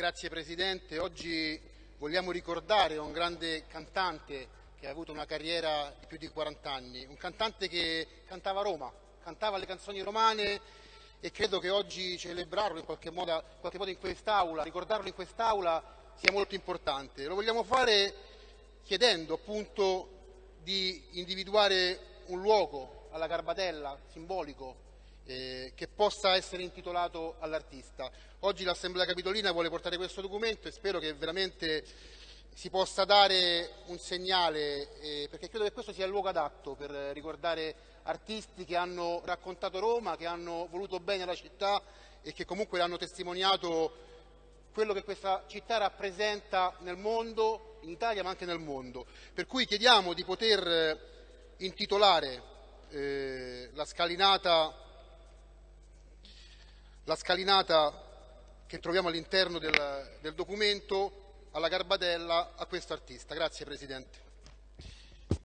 Grazie Presidente. Oggi vogliamo ricordare un grande cantante che ha avuto una carriera di più di 40 anni, un cantante che cantava Roma, cantava le canzoni romane e credo che oggi celebrarlo in qualche modo, in, qualche modo in quest'Aula, ricordarlo in quest'Aula sia molto importante. Lo vogliamo fare chiedendo appunto di individuare un luogo alla Garbatella, simbolico, eh, che possa essere intitolato all'artista. Oggi l'Assemblea Capitolina vuole portare questo documento e spero che veramente si possa dare un segnale, eh, perché credo che questo sia il luogo adatto per ricordare artisti che hanno raccontato Roma, che hanno voluto bene alla città e che comunque hanno testimoniato quello che questa città rappresenta nel mondo, in Italia ma anche nel mondo. Per cui chiediamo di poter intitolare eh, la scalinata la scalinata che troviamo all'interno del, del documento alla Garbatella a questo artista. Grazie Presidente.